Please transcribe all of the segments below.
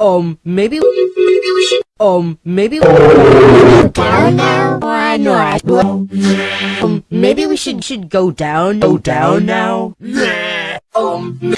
Um, maybe, Maybe we should um, maybe, down now. why not? Um, maybe we should, should go down, go down now. Um, now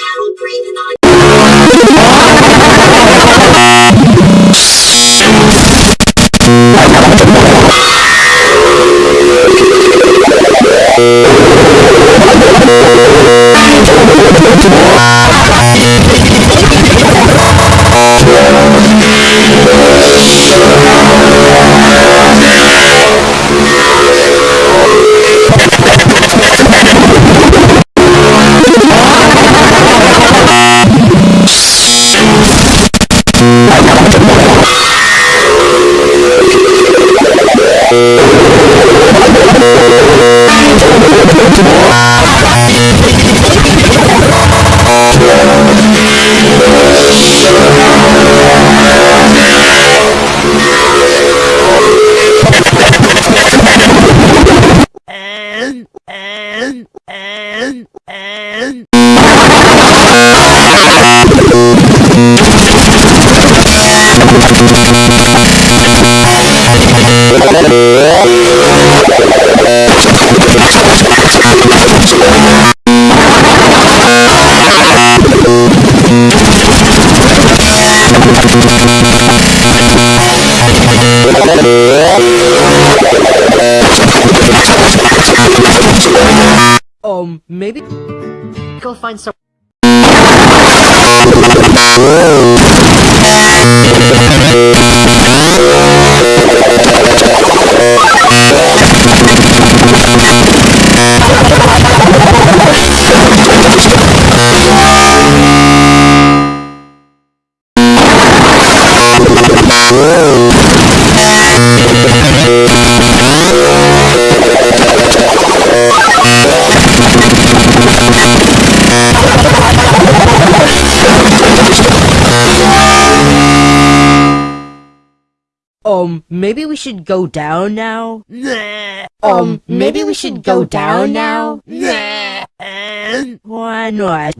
and, and. Um, maybe go find some. Um, maybe we should go down now. Um, maybe we should go down now. Why not?